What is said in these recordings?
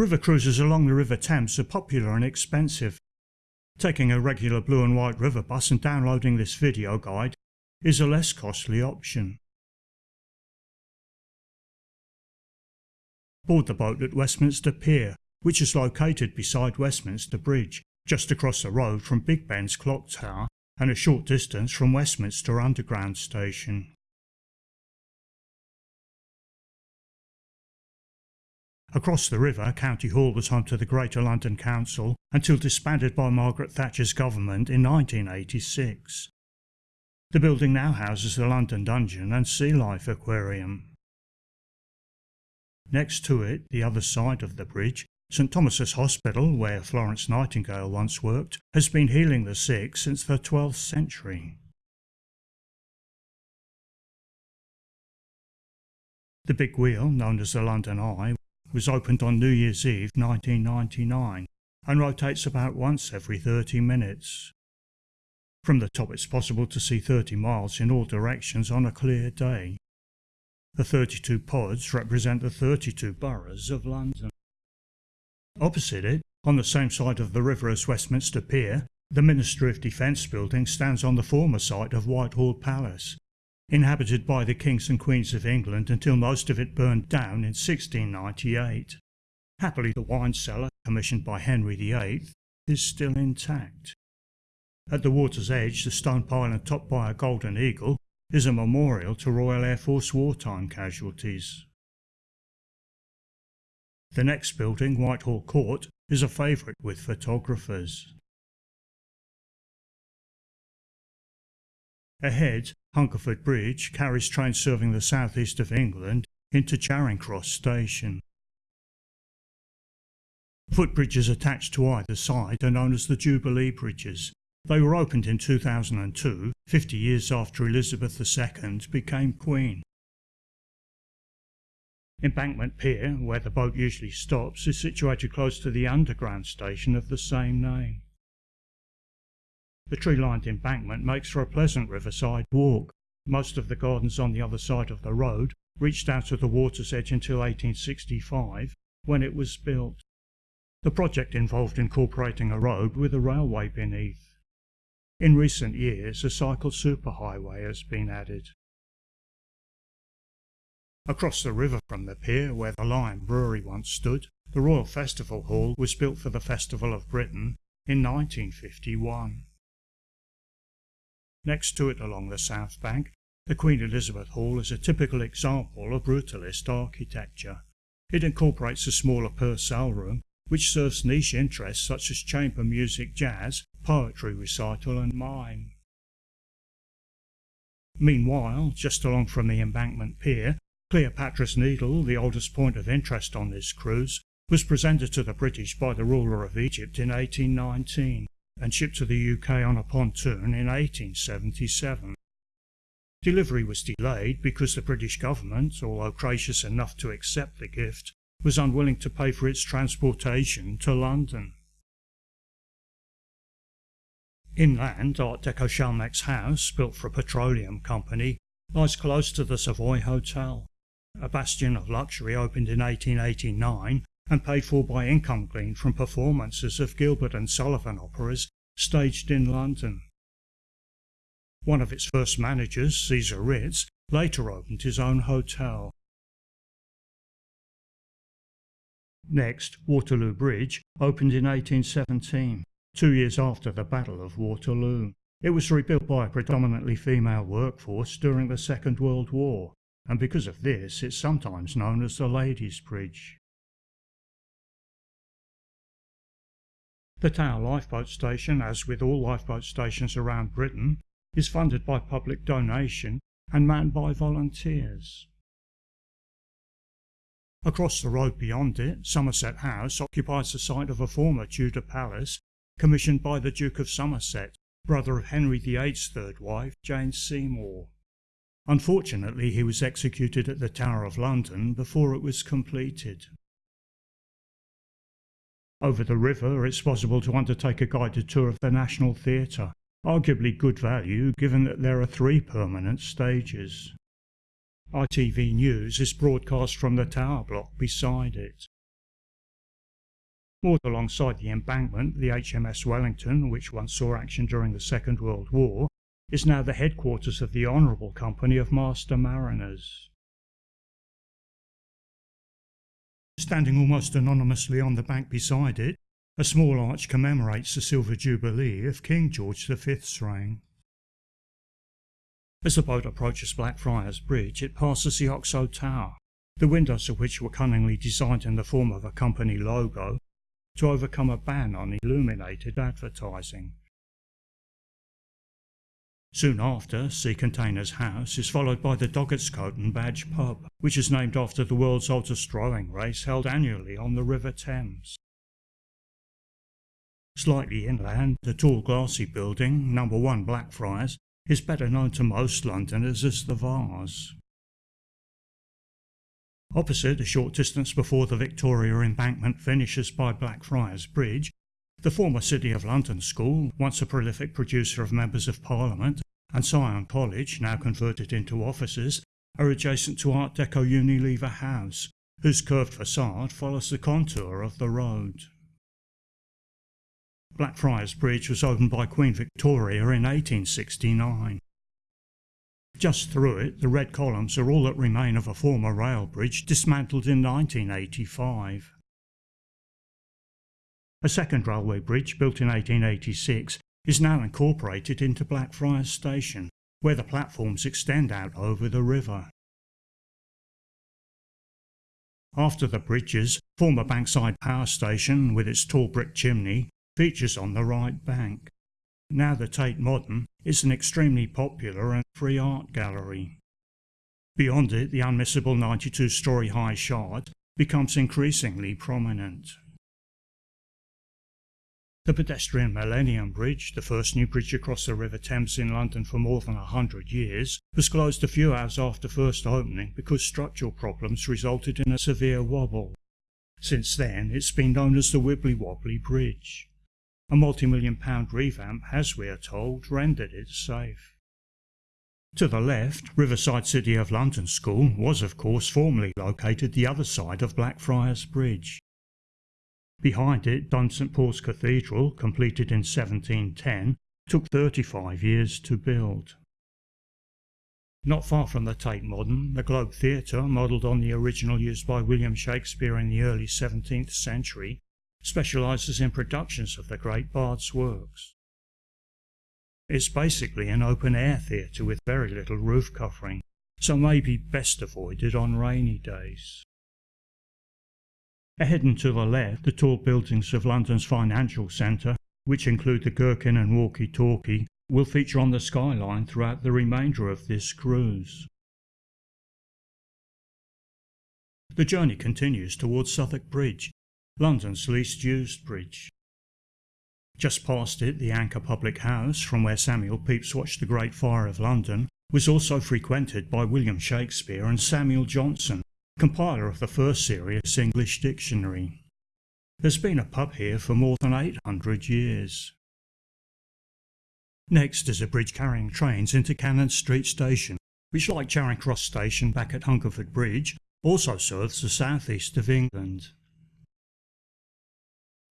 River cruises along the River Thames are popular and expensive. Taking a regular blue and white river bus and downloading this video guide is a less costly option. Board the boat at Westminster Pier, which is located beside Westminster Bridge, just across the road from Big Ben's clock tower and a short distance from Westminster Underground Station. Across the river, County Hall was home to the Greater London Council until disbanded by Margaret Thatcher's government in 1986. The building now houses the London Dungeon and Sea Life Aquarium. Next to it, the other side of the bridge, St Thomas's Hospital, where Florence Nightingale once worked, has been healing the sick since the 12th century. The big wheel, known as the London Eye, was opened on New Year's Eve 1999 and rotates about once every 30 minutes. From the top it's possible to see 30 miles in all directions on a clear day. The 32 pods represent the 32 boroughs of London. Opposite it, on the same side of the river as Westminster Pier, the Ministry of Defence building stands on the former site of Whitehall Palace inhabited by the kings and queens of England until most of it burned down in 1698. Happily the wine cellar, commissioned by Henry VIII, is still intact. At the water's edge, the stone pylon topped by a golden eagle is a memorial to Royal Air Force wartime casualties. The next building, Whitehall Court, is a favourite with photographers. Ahead, Hungerford Bridge carries trains serving the southeast of England into Charing Cross Station. Footbridges attached to either side are known as the Jubilee Bridges. They were opened in 2002, 50 years after Elizabeth II became Queen. Embankment Pier, where the boat usually stops, is situated close to the underground station of the same name. The tree-lined embankment makes for a pleasant riverside walk. Most of the gardens on the other side of the road reached out to the water's edge until 1865, when it was built. The project involved incorporating a road with a railway beneath. In recent years, a cycle superhighway has been added. Across the river from the pier, where the Lion Brewery once stood, the Royal Festival Hall was built for the Festival of Britain in 1951. Next to it along the south bank, the Queen Elizabeth Hall is a typical example of brutalist architecture. It incorporates a smaller Purcell room, which serves niche interests such as chamber music jazz, poetry recital and mime. Meanwhile, just along from the embankment pier, Cleopatra's Needle, the oldest point of interest on this cruise, was presented to the British by the ruler of Egypt in 1819 and shipped to the UK on a pontoon in 1877. Delivery was delayed because the British government, although gracious enough to accept the gift, was unwilling to pay for its transportation to London. Inland, Art Deco Shell Mex House, built for a petroleum company, lies close to the Savoy Hotel. A bastion of luxury opened in 1889 and paid for by income gleaned from performances of Gilbert and Sullivan operas staged in London. One of its first managers, César Ritz, later opened his own hotel. Next, Waterloo Bridge opened in 1817, two years after the Battle of Waterloo. It was rebuilt by a predominantly female workforce during the Second World War, and because of this it's sometimes known as the Ladies' Bridge. The Tower Lifeboat Station, as with all lifeboat stations around Britain, is funded by public donation and manned by volunteers. Across the road beyond it, Somerset House occupies the site of a former Tudor palace commissioned by the Duke of Somerset, brother of Henry VIII's third wife, Jane Seymour. Unfortunately, he was executed at the Tower of London before it was completed. Over the river it's possible to undertake a guided tour of the National Theatre, arguably good value given that there are three permanent stages. ITV News is broadcast from the tower block beside it. Moored alongside the embankment, the HMS Wellington, which once saw action during the Second World War, is now the headquarters of the Honourable Company of Master Mariners. Standing almost anonymously on the bank beside it, a small arch commemorates the silver jubilee of King George V's reign. As the boat approaches Blackfriars Bridge, it passes the Oxo Tower, the windows of which were cunningly designed in the form of a company logo to overcome a ban on illuminated advertising. Soon after, Sea Containers House is followed by the Doggett's Coat and Badge pub, which is named after the world's oldest rowing race held annually on the River Thames. Slightly inland, the tall glassy building, number 1 Blackfriars, is better known to most Londoners as the Vase. Opposite, a short distance before the Victoria Embankment finishes by Blackfriars Bridge, the former City of London School, once a prolific producer of Members of Parliament, and Sion College, now converted into offices, are adjacent to Art Deco Unilever House, whose curved facade follows the contour of the road. Blackfriars Bridge was opened by Queen Victoria in 1869. Just through it, the red columns are all that remain of a former rail bridge dismantled in 1985. A second railway bridge, built in 1886, is now incorporated into Blackfriars Station, where the platforms extend out over the river. After the bridges, former Bankside Power Station, with its tall brick chimney, features on the right bank. Now the Tate Modern is an extremely popular and free art gallery. Beyond it, the unmissable 92-storey high shard becomes increasingly prominent. The pedestrian Millennium Bridge, the first new bridge across the River Thames in London for more than a hundred years, was closed a few hours after first opening because structural problems resulted in a severe wobble. Since then, it's been known as the Wibbly Wobbly Bridge. A multi-million pound revamp has, we are told, rendered it safe. To the left, Riverside City of London School was of course formerly located the other side of Blackfriars Bridge. Behind it, Dun St Paul's Cathedral, completed in 1710, took 35 years to build. Not far from the Tate Modern, the Globe Theatre, modelled on the original used by William Shakespeare in the early 17th century, specialises in productions of the great bard's works. It's basically an open-air theatre with very little roof covering, so may be best avoided on rainy days. Ahead and to the left, the tall buildings of London's financial centre, which include the Gherkin and Walkie Talkie, will feature on the skyline throughout the remainder of this cruise. The journey continues towards Southwark Bridge, London's least used bridge. Just past it, the Anchor Public House, from where Samuel Pepys watched the Great Fire of London, was also frequented by William Shakespeare and Samuel Johnson, compiler of the first serious English dictionary. There's been a pub here for more than 800 years. Next is a bridge carrying trains into Cannon Street Station, which like Charing Cross Station back at Hungerford Bridge, also serves the southeast of England.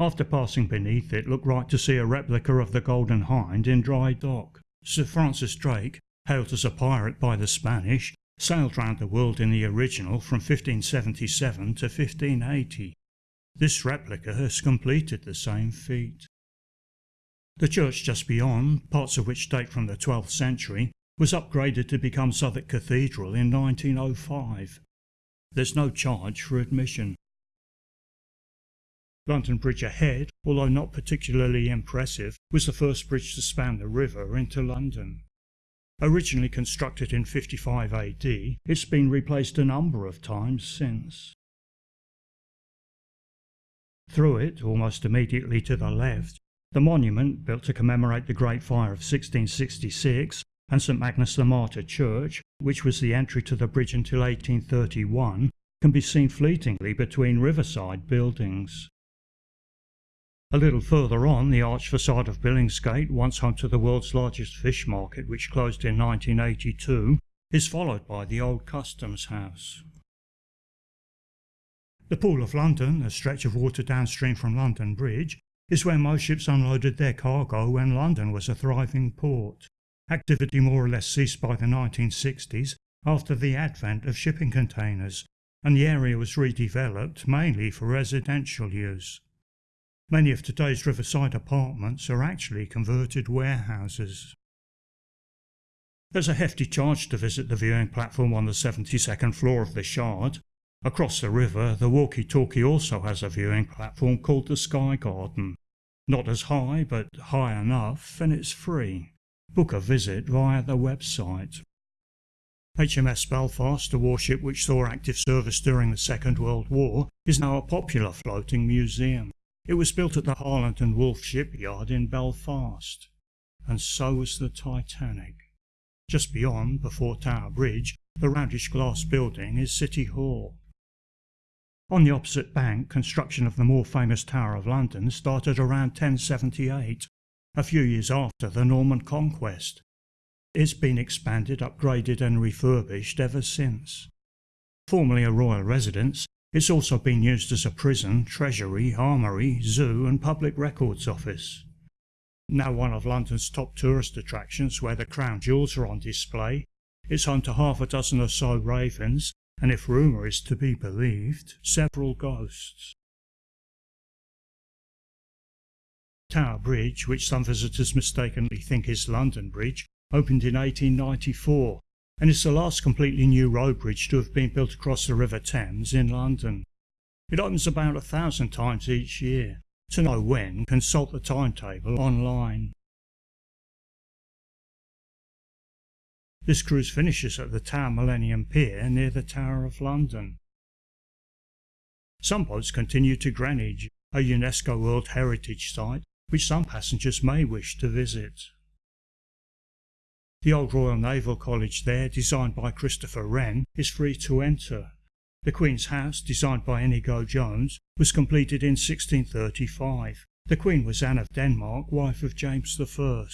After passing beneath it, look right to see a replica of the Golden Hind in dry dock. Sir Francis Drake, hailed as a pirate by the Spanish, sailed round the world in the original from 1577 to 1580. This replica has completed the same feat. The church just beyond, parts of which date from the 12th century, was upgraded to become Southwark Cathedral in 1905. There's no charge for admission. London Bridge ahead, although not particularly impressive, was the first bridge to span the river into London. Originally constructed in 55 AD, it's been replaced a number of times since. Through it, almost immediately to the left, the monument, built to commemorate the Great Fire of 1666, and St Magnus the Martyr Church, which was the entry to the bridge until 1831, can be seen fleetingly between riverside buildings. A little further on, the arched facade of Billingsgate, once home to the world's largest fish market which closed in 1982, is followed by the old Customs House. The Pool of London, a stretch of water downstream from London Bridge, is where most ships unloaded their cargo when London was a thriving port. Activity more or less ceased by the 1960s after the advent of shipping containers, and the area was redeveloped mainly for residential use. Many of today's riverside apartments are actually converted warehouses. There's a hefty charge to visit the viewing platform on the 72nd floor of the Shard. Across the river, the walkie-talkie also has a viewing platform called the Sky Garden. Not as high, but high enough, and it's free. Book a visit via the website. HMS Belfast, a warship which saw active service during the Second World War, is now a popular floating museum. It was built at the Harland and Wolff shipyard in Belfast. And so was the Titanic. Just beyond, before Tower Bridge, the roundish glass building is City Hall. On the opposite bank, construction of the more famous Tower of London started around 1078, a few years after the Norman conquest. It's been expanded, upgraded and refurbished ever since. Formerly a royal residence, it's also been used as a prison, treasury, armoury, zoo and public records office. Now one of London's top tourist attractions where the crown jewels are on display, it's home to half a dozen or so ravens and if rumour is to be believed, several ghosts. Tower Bridge, which some visitors mistakenly think is London Bridge, opened in 1894 and is the last completely new road bridge to have been built across the River Thames in London. It opens about a thousand times each year. To know when, consult the timetable online. This cruise finishes at the Tower Millennium Pier near the Tower of London. Some boats continue to Greenwich, a UNESCO World Heritage Site which some passengers may wish to visit. The old Royal Naval College there, designed by Christopher Wren, is free to enter. The Queen's House, designed by Inigo Jones, was completed in 1635. The Queen was Anne of Denmark, wife of James I.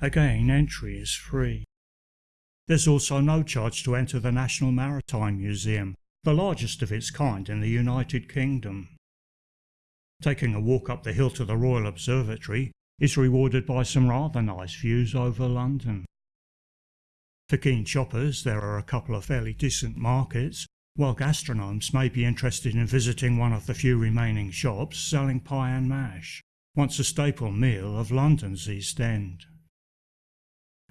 Again, entry is free. There's also no charge to enter the National Maritime Museum, the largest of its kind in the United Kingdom. Taking a walk up the hill to the Royal Observatory is rewarded by some rather nice views over London. For keen shoppers there are a couple of fairly decent markets, while gastronomes may be interested in visiting one of the few remaining shops selling pie and mash, once a staple meal of London's East End.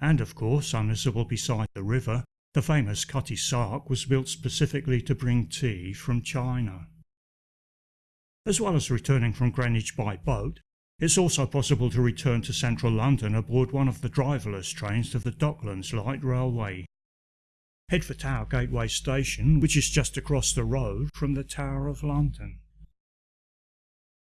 And of course, unmissable beside the river, the famous Cutty Sark was built specifically to bring tea from China. As well as returning from Greenwich by boat, it's also possible to return to central London aboard one of the driverless trains of the Docklands Light Railway. Head for Tower Gateway Station, which is just across the road from the Tower of London.